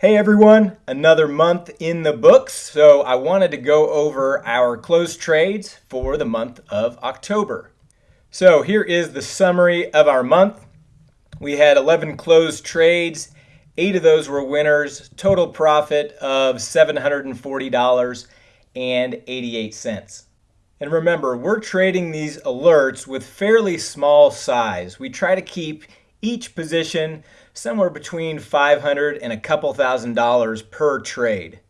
Hey everyone, another month in the books. So I wanted to go over our closed trades for the month of October. So here is the summary of our month. We had 11 closed trades. Eight of those were winners. Total profit of $740.88. And remember, we're trading these alerts with fairly small size. We try to keep each position somewhere between 500 and a couple thousand dollars per trade.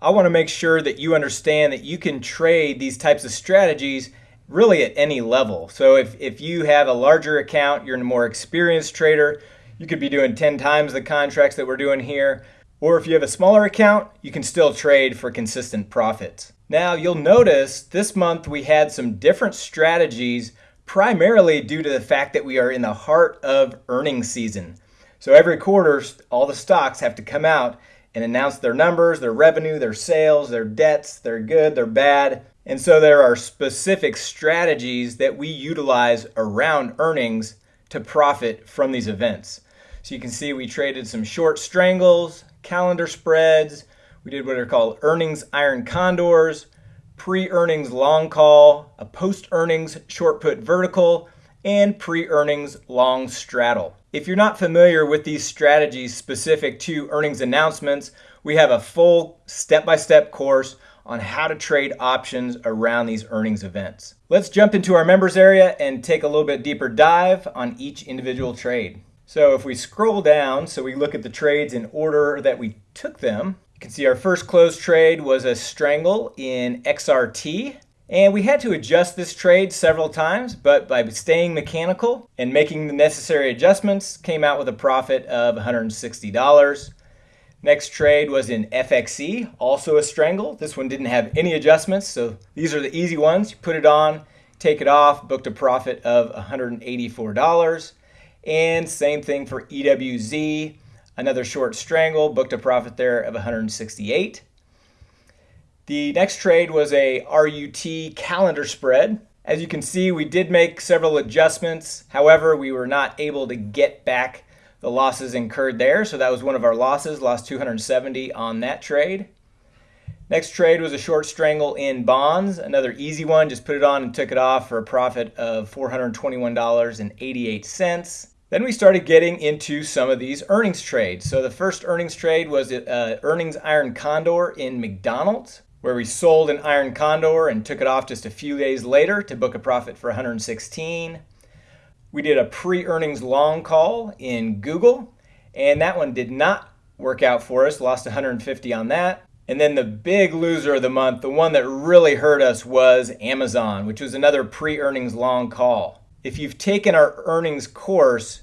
I want to make sure that you understand that you can trade these types of strategies really at any level. So if, if you have a larger account, you're a more experienced trader, you could be doing 10 times the contracts that we're doing here. Or if you have a smaller account, you can still trade for consistent profits. Now you'll notice this month we had some different strategies primarily due to the fact that we are in the heart of earnings season. So every quarter, all the stocks have to come out and announce their numbers, their revenue, their sales, their debts, their good, their bad. And so there are specific strategies that we utilize around earnings to profit from these events. So you can see we traded some short strangles, calendar spreads, we did what are called earnings iron condors, pre-earnings long call, a post-earnings short put vertical, and pre-earnings long straddle. If you're not familiar with these strategies specific to earnings announcements, we have a full step-by-step -step course on how to trade options around these earnings events. Let's jump into our members area and take a little bit deeper dive on each individual trade. So if we scroll down, so we look at the trades in order that we took them, you can see our first closed trade was a strangle in XRT. And we had to adjust this trade several times, but by staying mechanical and making the necessary adjustments, came out with a profit of $160. Next trade was in FXE, also a strangle. This one didn't have any adjustments, so these are the easy ones. You put it on, take it off, booked a profit of $184. And same thing for EWZ. Another short strangle, booked a profit there of 168. The next trade was a RUT calendar spread. As you can see, we did make several adjustments. However, we were not able to get back the losses incurred there. So that was one of our losses, lost 270 on that trade. Next trade was a short strangle in bonds, another easy one, just put it on and took it off for a profit of $421.88. Then we started getting into some of these earnings trades. So the first earnings trade was uh, earnings iron condor in McDonald's, where we sold an iron condor and took it off just a few days later to book a profit for 116. We did a pre-earnings long call in Google, and that one did not work out for us, lost 150 on that. And then the big loser of the month, the one that really hurt us was Amazon, which was another pre-earnings long call. If you've taken our earnings course,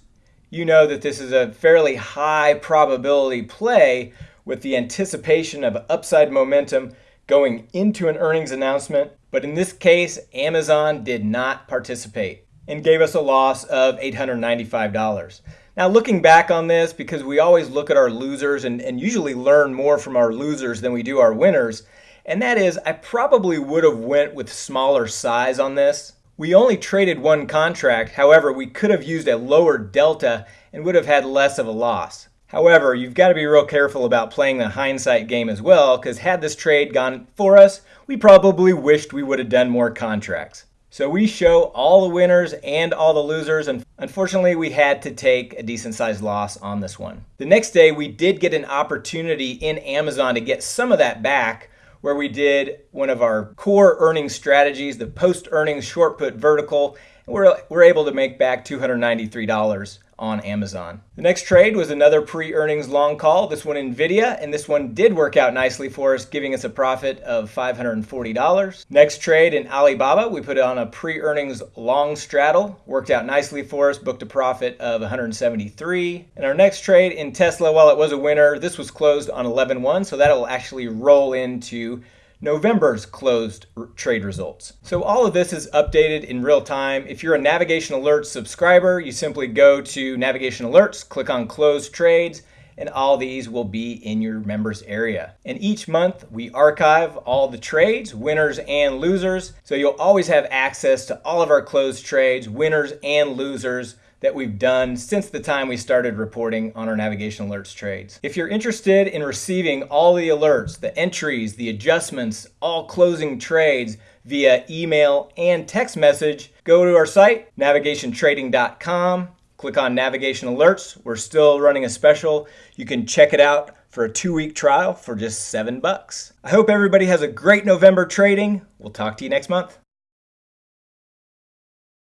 you know that this is a fairly high probability play with the anticipation of upside momentum going into an earnings announcement. But in this case, Amazon did not participate and gave us a loss of $895. Now, looking back on this, because we always look at our losers and, and usually learn more from our losers than we do our winners, and that is I probably would have went with smaller size on this. We only traded one contract, however, we could have used a lower delta and would have had less of a loss. However, you've got to be real careful about playing the hindsight game as well, because had this trade gone for us, we probably wished we would have done more contracts. So we show all the winners and all the losers, and unfortunately we had to take a decent sized loss on this one. The next day we did get an opportunity in Amazon to get some of that back where we did one of our core earnings strategies, the post earnings short put vertical, and we're, we're able to make back $293 on Amazon. The next trade was another pre-earnings long call, this one NVIDIA, and this one did work out nicely for us, giving us a profit of $540. Next trade in Alibaba, we put on a pre-earnings long straddle, worked out nicely for us, booked a profit of 173. And our next trade in Tesla, while it was a winner, this was closed on 11-1, so that'll actually roll into November's closed trade results. So all of this is updated in real time. If you're a Navigation Alerts subscriber, you simply go to Navigation Alerts, click on Closed Trades, and all these will be in your members area. And each month we archive all the trades, winners and losers, so you'll always have access to all of our closed trades, winners and losers that we've done since the time we started reporting on our navigation alerts trades. If you're interested in receiving all the alerts, the entries, the adjustments, all closing trades via email and text message, go to our site, navigationtrading.com, click on navigation alerts. We're still running a special. You can check it out for a two week trial for just seven bucks. I hope everybody has a great November trading. We'll talk to you next month.